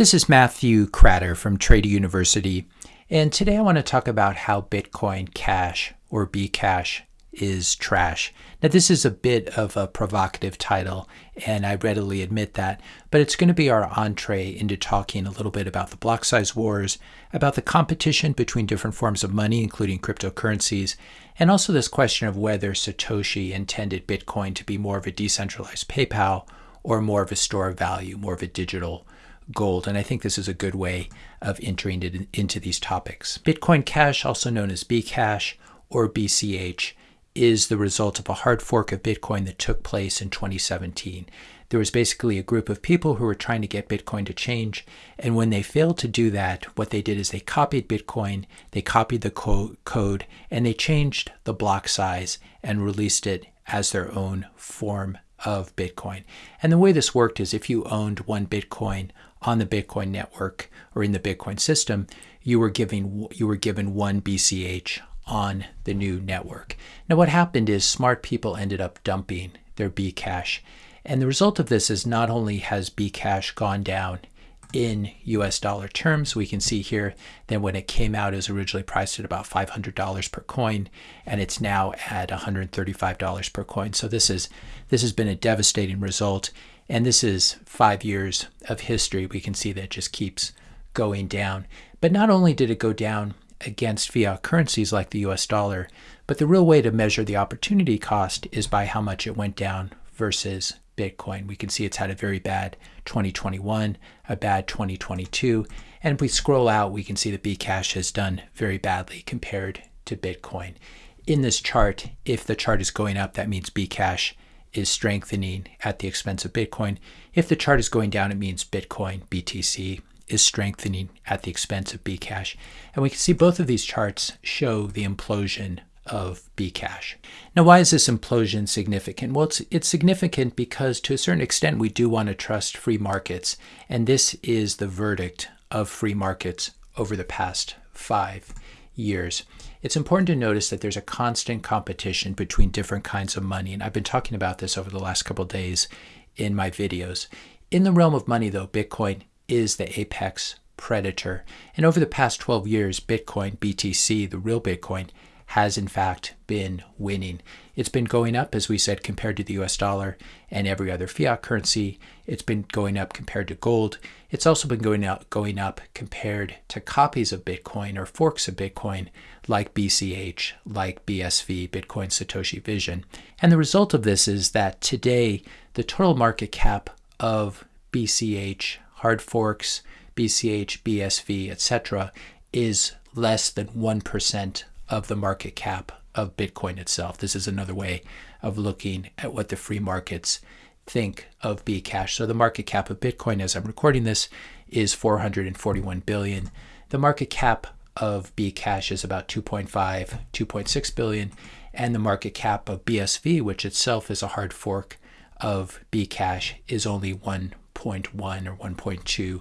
This is Matthew Kratter from Trader University, and today I want to talk about how Bitcoin Cash, or Bcash, is trash. Now, this is a bit of a provocative title, and I readily admit that, but it's going to be our entree into talking a little bit about the block size wars, about the competition between different forms of money, including cryptocurrencies, and also this question of whether Satoshi intended Bitcoin to be more of a decentralized PayPal or more of a store of value, more of a digital gold. And I think this is a good way of entering it into these topics. Bitcoin Cash, also known as Bcash or BCH, is the result of a hard fork of Bitcoin that took place in 2017. There was basically a group of people who were trying to get Bitcoin to change. And when they failed to do that, what they did is they copied Bitcoin, they copied the co code, and they changed the block size and released it as their own form of Bitcoin. And the way this worked is if you owned one Bitcoin on the Bitcoin network or in the Bitcoin system, you were giving you were given one BCH on the new network. Now what happened is smart people ended up dumping their Bcash. And the result of this is not only has Bcash gone down in US dollar terms, we can see here that when it came out, it was originally priced at about $500 per coin, and it's now at $135 per coin. So this is this has been a devastating result. And this is five years of history. We can see that it just keeps going down. But not only did it go down against fiat currencies like the US dollar, but the real way to measure the opportunity cost is by how much it went down versus Bitcoin. We can see it's had a very bad 2021, a bad 2022. And if we scroll out, we can see that Bcash has done very badly compared to Bitcoin. In this chart, if the chart is going up, that means Bcash is strengthening at the expense of Bitcoin. If the chart is going down, it means Bitcoin, BTC, is strengthening at the expense of Bcash. And we can see both of these charts show the implosion of Bcash. Now, why is this implosion significant? Well, it's, it's significant because to a certain extent, we do want to trust free markets. And this is the verdict of free markets over the past five years. It's important to notice that there's a constant competition between different kinds of money. And I've been talking about this over the last couple days in my videos. In the realm of money, though, Bitcoin is the apex predator. And over the past 12 years, Bitcoin, BTC, the real Bitcoin, has in fact been winning. It's been going up, as we said, compared to the US dollar and every other fiat currency. It's been going up compared to gold. It's also been going up, going up compared to copies of Bitcoin or forks of Bitcoin like BCH, like BSV, Bitcoin Satoshi Vision. And the result of this is that today the total market cap of BCH, hard forks, BCH, BSV, etc., is less than 1% of the market cap of Bitcoin itself. This is another way of looking at what the free markets think of Bcash. So the market cap of Bitcoin as I'm recording this is 441 billion. The market cap of Bcash is about 2.5, 2.6 billion, and the market cap of BSV, which itself is a hard fork of Bcash, is only 1.1 or 1.2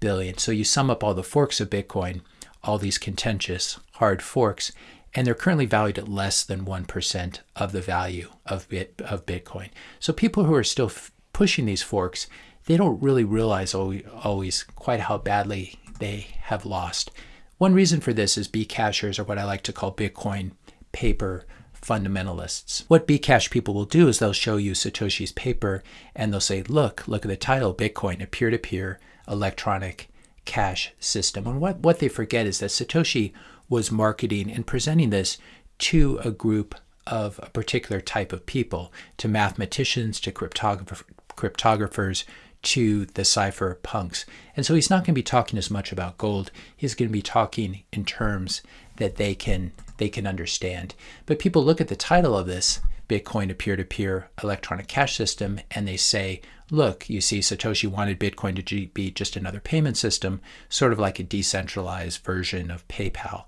billion. So you sum up all the forks of Bitcoin, all these contentious hard forks, and they're currently valued at less than 1% of the value of, bit, of Bitcoin. So people who are still pushing these forks, they don't really realize always, always quite how badly they have lost. One reason for this is Bcashers are what I like to call Bitcoin paper fundamentalists. What Bcash people will do is they'll show you Satoshi's paper and they'll say, look, look at the title, Bitcoin, a peer-to-peer -peer electronic cash system. And what, what they forget is that Satoshi was marketing and presenting this to a group of a particular type of people, to mathematicians, to cryptographer, cryptographers, to the cypherpunks. And so he's not going to be talking as much about gold. He's going to be talking in terms that they can they can understand. But people look at the title of this Bitcoin a peer-to-peer -peer electronic cash system and they say, look, you see Satoshi wanted Bitcoin to be just another payment system, sort of like a decentralized version of PayPal.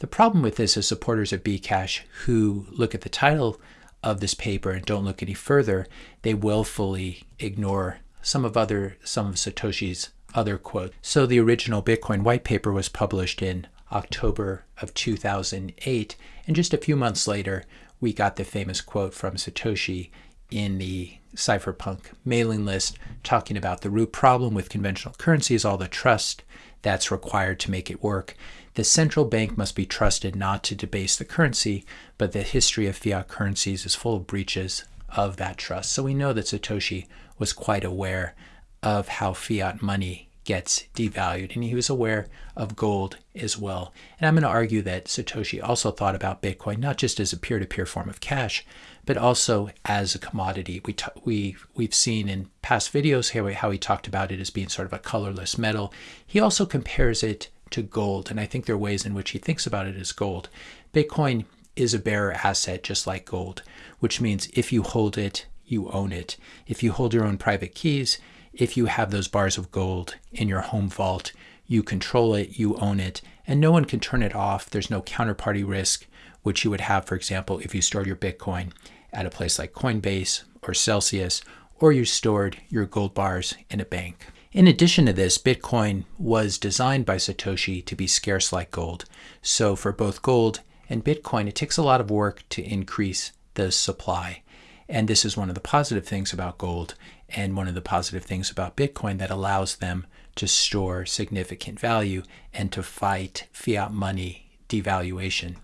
The problem with this is supporters of Bcash who look at the title of this paper and don't look any further, they willfully ignore some of other some of Satoshi's other quotes. So the original Bitcoin white paper was published in October of 2008, and just a few months later, we got the famous quote from Satoshi in the cypherpunk mailing list talking about the root problem with conventional currency is all the trust that's required to make it work. The central bank must be trusted not to debase the currency, but the history of fiat currencies is full of breaches of that trust. So we know that Satoshi was quite aware of how fiat money gets devalued. And he was aware of gold as well. And I'm going to argue that Satoshi also thought about Bitcoin not just as a peer to peer form of cash, but also as a commodity. We, we, we've seen in past videos how, how he talked about it as being sort of a colorless metal. He also compares it to gold. And I think there are ways in which he thinks about it as gold. Bitcoin is a bearer asset just like gold, which means if you hold it, you own it. If you hold your own private keys, if you have those bars of gold in your home vault, you control it, you own it, and no one can turn it off. There's no counterparty risk, which you would have, for example, if you stored your Bitcoin at a place like Coinbase or Celsius, or you stored your gold bars in a bank. In addition to this, Bitcoin was designed by Satoshi to be scarce like gold. So for both gold and Bitcoin, it takes a lot of work to increase the supply. And this is one of the positive things about gold and one of the positive things about Bitcoin that allows them to store significant value and to fight fiat money devaluation.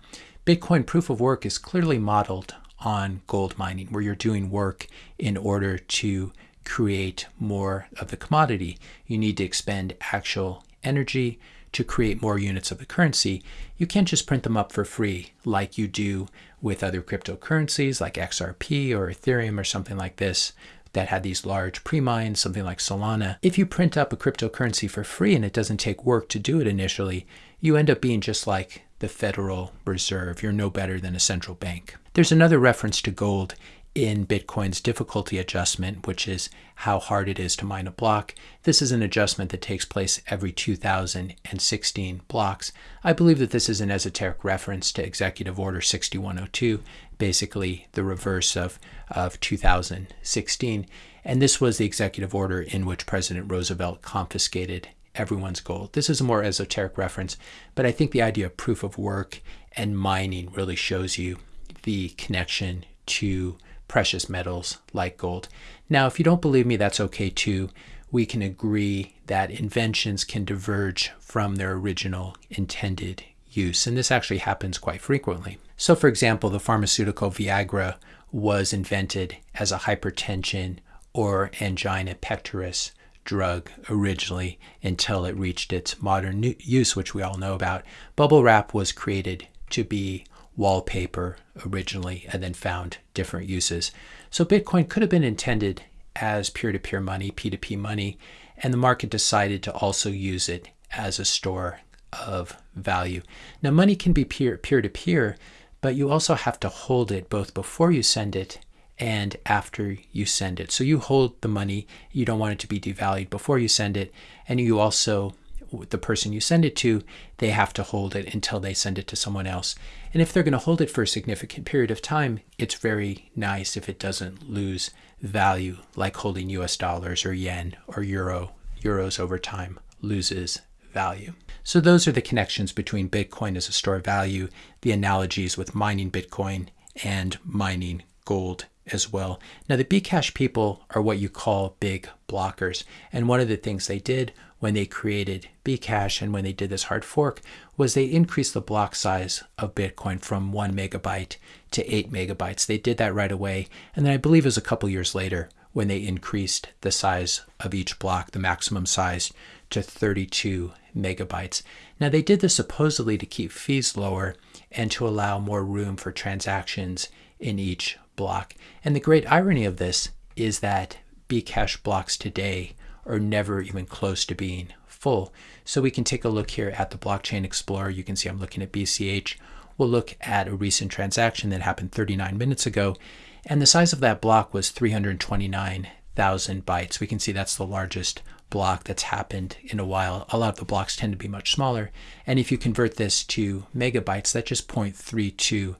Bitcoin proof of work is clearly modeled on gold mining, where you're doing work in order to create more of the commodity. You need to expend actual energy to create more units of the currency. You can't just print them up for free like you do with other cryptocurrencies like XRP or Ethereum or something like this that had these large pre-mines, something like Solana. If you print up a cryptocurrency for free and it doesn't take work to do it initially, you end up being just like the Federal Reserve. You're no better than a central bank. There's another reference to gold in Bitcoin's difficulty adjustment, which is how hard it is to mine a block. This is an adjustment that takes place every 2016 blocks. I believe that this is an esoteric reference to Executive Order 6102, basically the reverse of, of 2016. And this was the executive order in which President Roosevelt confiscated everyone's gold. This is a more esoteric reference, but I think the idea of proof of work and mining really shows you the connection to precious metals like gold. Now, if you don't believe me, that's okay too. We can agree that inventions can diverge from their original intended use, and this actually happens quite frequently. So, for example, the pharmaceutical Viagra was invented as a hypertension or angina pectoris drug originally until it reached its modern use, which we all know about. Bubble wrap was created to be wallpaper originally and then found different uses. So Bitcoin could have been intended as peer to peer money, P2P money, and the market decided to also use it as a store of value. Now, money can be peer, peer to peer, but you also have to hold it both before you send it and after you send it. So you hold the money, you don't want it to be devalued before you send it, and you also the person you send it to, they have to hold it until they send it to someone else. And if they're going to hold it for a significant period of time, it's very nice if it doesn't lose value, like holding US dollars or yen or euro. Euros over time loses value. So those are the connections between Bitcoin as a store of value, the analogies with mining Bitcoin and mining gold as well. Now, the Bcash people are what you call big blockers. And one of the things they did when they created Bcash and when they did this hard fork was they increased the block size of Bitcoin from one megabyte to eight megabytes. They did that right away. And then I believe it was a couple years later when they increased the size of each block, the maximum size, to 32 megabytes. Now, they did this supposedly to keep fees lower and to allow more room for transactions in each block. And the great irony of this is that Bcash blocks today are never even close to being full. So we can take a look here at the Blockchain Explorer. You can see I'm looking at BCH. We'll look at a recent transaction that happened 39 minutes ago. And the size of that block was 329,000 bytes. We can see that's the largest block that's happened in a while. A lot of the blocks tend to be much smaller. And if you convert this to megabytes, that's just 0.32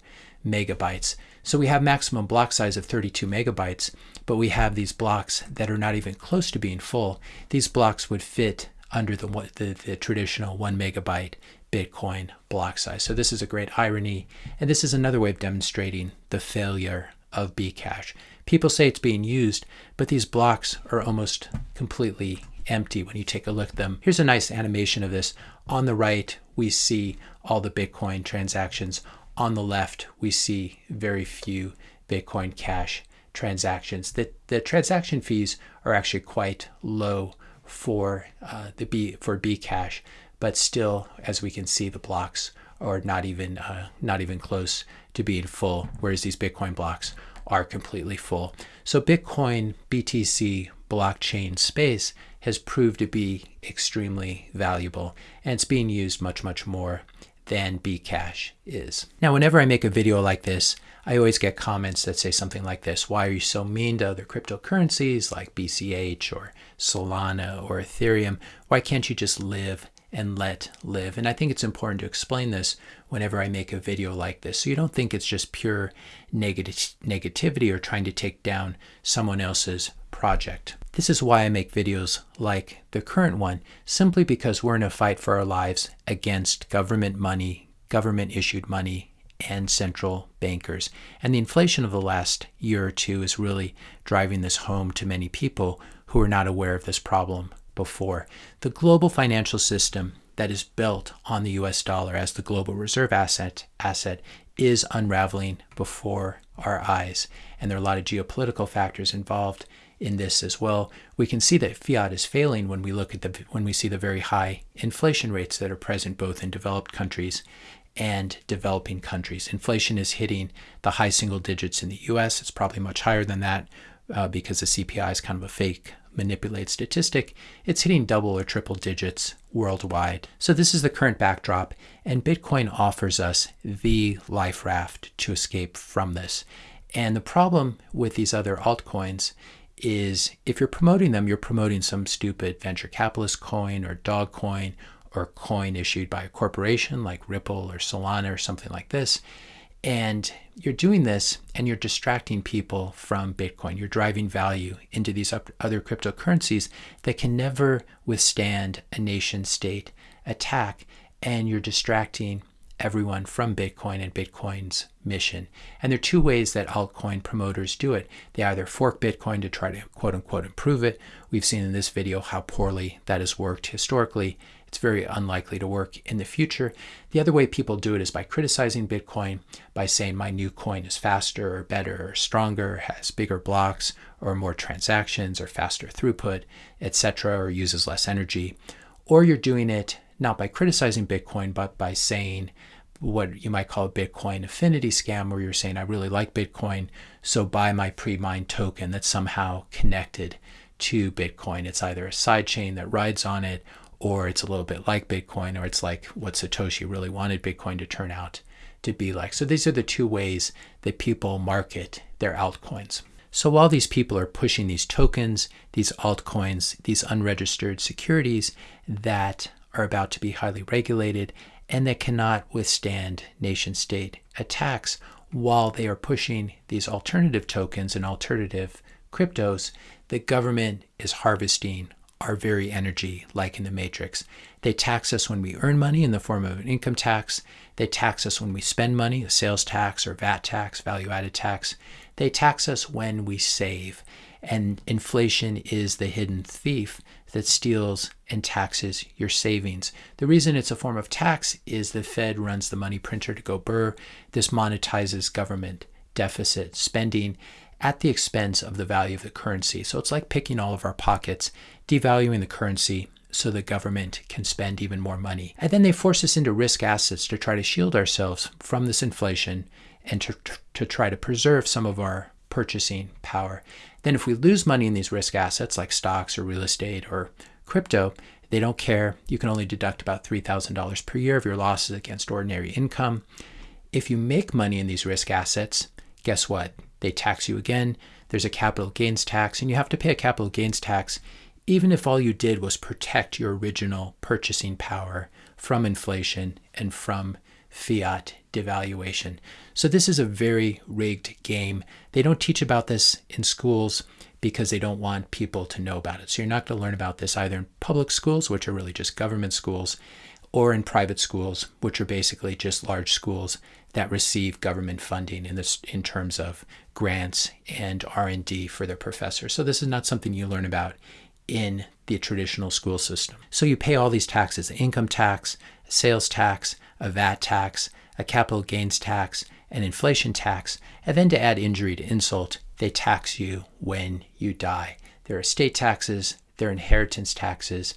megabytes. So we have maximum block size of 32 megabytes, but we have these blocks that are not even close to being full. These blocks would fit under the, the, the traditional one megabyte Bitcoin block size. So this is a great irony. And this is another way of demonstrating the failure of Bcash. People say it's being used, but these blocks are almost completely empty when you take a look at them. Here's a nice animation of this. On the right, we see all the Bitcoin transactions. On the left, we see very few Bitcoin Cash transactions. The, the transaction fees are actually quite low for uh, the B for Bcash, but still, as we can see, the blocks are not even uh, not even close to being full, whereas these Bitcoin blocks are completely full. So Bitcoin BTC blockchain space has proved to be extremely valuable, and it's being used much much more than Bcash is. Now, whenever I make a video like this, I always get comments that say something like this Why are you so mean to other cryptocurrencies like BCH or Solana or Ethereum? Why can't you just live and let live? And I think it's important to explain this whenever I make a video like this so you don't think it's just pure negative negativity or trying to take down someone else's project. This is why I make videos like the current one, simply because we're in a fight for our lives against government money, government issued money, and central bankers. And the inflation of the last year or two is really driving this home to many people who are not aware of this problem before. The global financial system that is built on the US dollar as the global reserve asset asset is unraveling before our eyes. And there are a lot of geopolitical factors involved in this as well. We can see that fiat is failing when we look at the when we see the very high inflation rates that are present both in developed countries and developing countries. Inflation is hitting the high single digits in the US. It's probably much higher than that uh, because the CPI is kind of a fake manipulated statistic. It's hitting double or triple digits worldwide. So this is the current backdrop, and Bitcoin offers us the life raft to escape from this. And the problem with these other altcoins is if you're promoting them, you're promoting some stupid venture capitalist coin or dog coin or coin issued by a corporation like Ripple or Solana or something like this. And you're doing this and you're distracting people from Bitcoin. You're driving value into these other cryptocurrencies that can never withstand a nation state attack. And you're distracting everyone from Bitcoin and Bitcoin's mission. And there are two ways that altcoin promoters do it. They either fork Bitcoin to try to quote unquote improve it. We've seen in this video how poorly that has worked historically. It's very unlikely to work in the future. The other way people do it is by criticizing Bitcoin, by saying my new coin is faster or better or stronger, has bigger blocks or more transactions or faster throughput, etc., or uses less energy. Or you're doing it not by criticizing Bitcoin, but by saying what you might call a Bitcoin affinity scam, where you're saying, I really like Bitcoin, so buy my pre mined token that's somehow connected to Bitcoin. It's either a sidechain that rides on it, or it's a little bit like Bitcoin, or it's like what Satoshi really wanted Bitcoin to turn out to be like. So these are the two ways that people market their altcoins. So while these people are pushing these tokens, these altcoins, these unregistered securities that are about to be highly regulated and that cannot withstand nation state attacks while they are pushing these alternative tokens and alternative cryptos, the government is harvesting our very energy, like in the Matrix. They tax us when we earn money in the form of an income tax. They tax us when we spend money, a sales tax or VAT tax, value added tax. They tax us when we save. And inflation is the hidden thief that steals and taxes your savings. The reason it's a form of tax is the Fed runs the money printer to go burr. This monetizes government deficit spending at the expense of the value of the currency. So it's like picking all of our pockets, devaluing the currency so the government can spend even more money. And then they force us into risk assets to try to shield ourselves from this inflation and to, to try to preserve some of our purchasing power. Then, if we lose money in these risk assets like stocks or real estate or crypto, they don't care. You can only deduct about $3,000 per year of your losses against ordinary income. If you make money in these risk assets, guess what? They tax you again. There's a capital gains tax, and you have to pay a capital gains tax even if all you did was protect your original purchasing power from inflation and from fiat devaluation. So this is a very rigged game. They don't teach about this in schools because they don't want people to know about it. So you're not going to learn about this either in public schools, which are really just government schools, or in private schools, which are basically just large schools that receive government funding in this in terms of grants and R&D for their professors. So this is not something you learn about in the traditional school system. So you pay all these taxes, income tax, sales tax, a VAT tax, a capital gains tax, an inflation tax, and then to add injury to insult, they tax you when you die. There are estate taxes, there are inheritance taxes,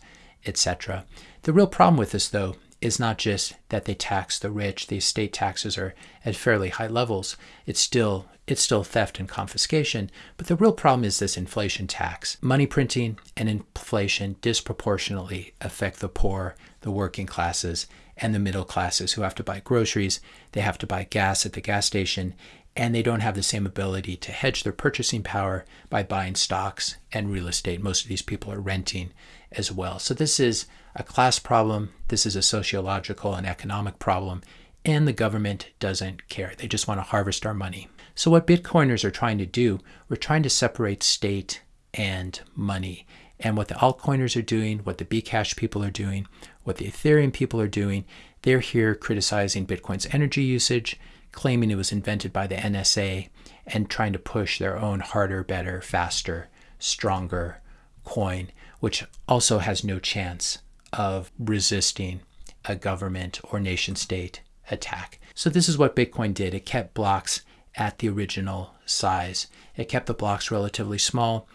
etc. The real problem with this, though, is not just that they tax the rich, the estate taxes are at fairly high levels. It's still it's still theft and confiscation, but the real problem is this inflation tax. Money printing and inflation disproportionately affect the poor, the working classes, and the middle classes who have to buy groceries, they have to buy gas at the gas station, and they don't have the same ability to hedge their purchasing power by buying stocks and real estate. Most of these people are renting as well. So this is a class problem, this is a sociological and economic problem, and the government doesn't care. They just want to harvest our money. So what Bitcoiners are trying to do, we're trying to separate state and money. And what the altcoiners are doing, what the Bcash people are doing, what the Ethereum people are doing, they're here criticizing Bitcoin's energy usage, claiming it was invented by the NSA, and trying to push their own harder, better, faster, stronger coin, which also has no chance of resisting a government or nation state attack. So this is what Bitcoin did. It kept blocks at the original size. It kept the blocks relatively small,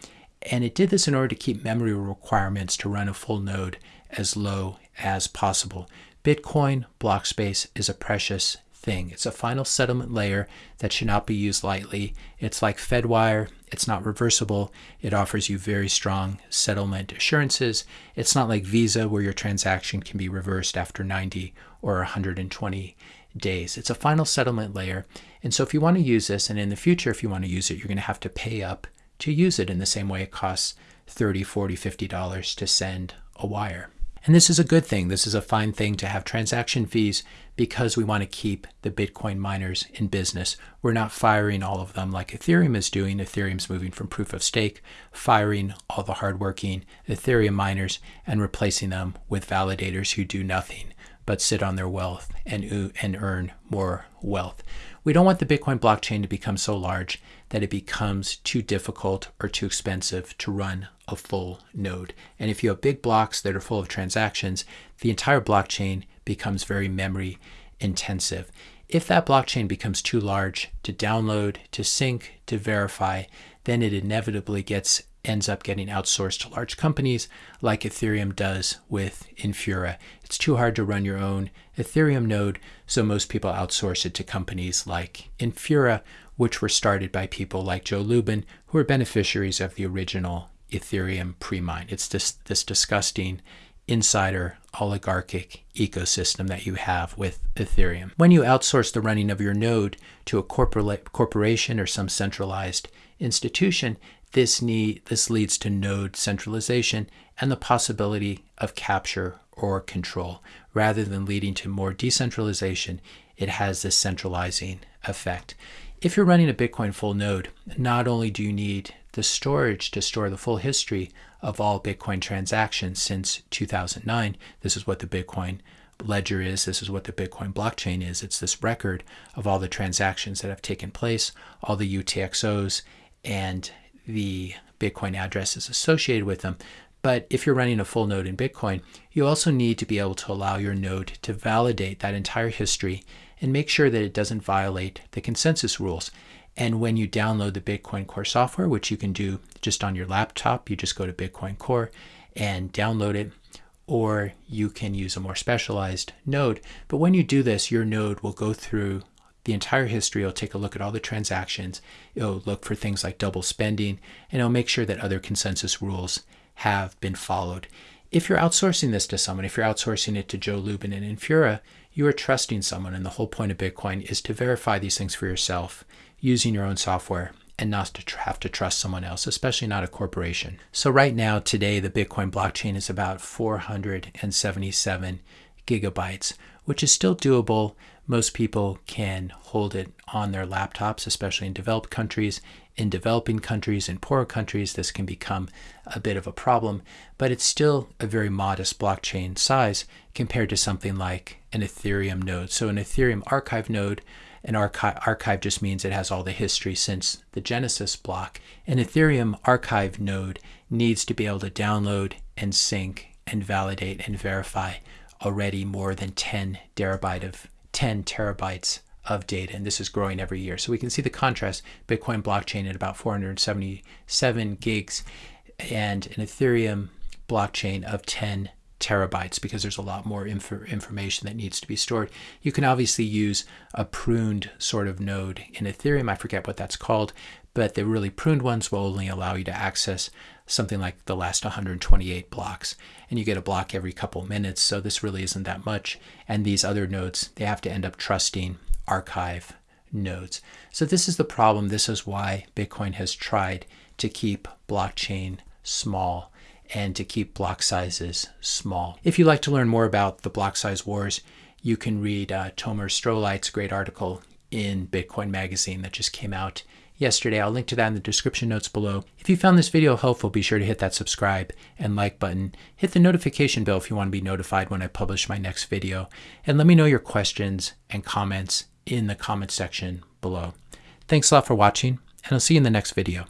and it did this in order to keep memory requirements to run a full node as low as possible. Bitcoin block space is a precious thing. It's a final settlement layer that should not be used lightly. It's like Fedwire, it's not reversible. It offers you very strong settlement assurances. It's not like Visa, where your transaction can be reversed after 90 or 120 days. It's a final settlement layer. And so if you want to use this, and in the future, if you want to use it, you're going to have to pay up to use it in the same way it costs 30, 40, 50 dollars to send a wire. And this is a good thing. This is a fine thing to have transaction fees because we want to keep the Bitcoin miners in business. We're not firing all of them like Ethereum is doing. Ethereum's moving from proof of stake, firing all the hardworking Ethereum miners and replacing them with validators who do nothing but sit on their wealth and, and earn more wealth. We don't want the Bitcoin blockchain to become so large that it becomes too difficult or too expensive to run a full node. And if you have big blocks that are full of transactions, the entire blockchain becomes very memory intensive. If that blockchain becomes too large to download, to sync, to verify, then it inevitably gets ends up getting outsourced to large companies like Ethereum does with Infura. It's too hard to run your own Ethereum node, so most people outsource it to companies like Infura, which were started by people like Joe Lubin, who are beneficiaries of the original Ethereum pre-mine. It's this, this disgusting insider oligarchic ecosystem that you have with Ethereum. When you outsource the running of your node to a corporate corporation or some centralized institution, this, need, this leads to node centralization and the possibility of capture or control. Rather than leading to more decentralization, it has this centralizing effect. If you're running a Bitcoin full node, not only do you need the storage to store the full history of all Bitcoin transactions since 2009, this is what the Bitcoin ledger is, this is what the Bitcoin blockchain is. It's this record of all the transactions that have taken place, all the UTXOs, and the Bitcoin addresses associated with them. But if you're running a full node in Bitcoin, you also need to be able to allow your node to validate that entire history and make sure that it doesn't violate the consensus rules. And when you download the Bitcoin Core software, which you can do just on your laptop, you just go to Bitcoin Core and download it, or you can use a more specialized node. But when you do this, your node will go through the entire history. It'll take a look at all the transactions. It'll look for things like double spending, and it'll make sure that other consensus rules have been followed. If you're outsourcing this to someone, if you're outsourcing it to Joe Lubin and Infura, you are trusting someone. And the whole point of Bitcoin is to verify these things for yourself using your own software and not to have to trust someone else, especially not a corporation. So right now, today, the Bitcoin blockchain is about 477 gigabytes, which is still doable. Most people can hold it on their laptops, especially in developed countries. In developing countries and poorer countries, this can become a bit of a problem, but it's still a very modest blockchain size compared to something like an Ethereum node. So, an Ethereum archive node, an archive, archive just means it has all the history since the Genesis block. An Ethereum archive node needs to be able to download and sync and validate and verify already more than 10 terabyte of 10 terabytes of data, and this is growing every year. So we can see the contrast, Bitcoin blockchain at about 477 gigs and an Ethereum blockchain of 10 terabytes because there's a lot more inf information that needs to be stored. You can obviously use a pruned sort of node in Ethereum. I forget what that's called, but the really pruned ones will only allow you to access something like the last 128 blocks and you get a block every couple minutes so this really isn't that much and these other nodes they have to end up trusting archive nodes so this is the problem this is why bitcoin has tried to keep blockchain small and to keep block sizes small if you'd like to learn more about the block size wars you can read uh, Tomer Strolight's great article in bitcoin magazine that just came out yesterday. I'll link to that in the description notes below. If you found this video helpful, be sure to hit that subscribe and like button. Hit the notification bell if you want to be notified when I publish my next video. And let me know your questions and comments in the comment section below. Thanks a lot for watching, and I'll see you in the next video.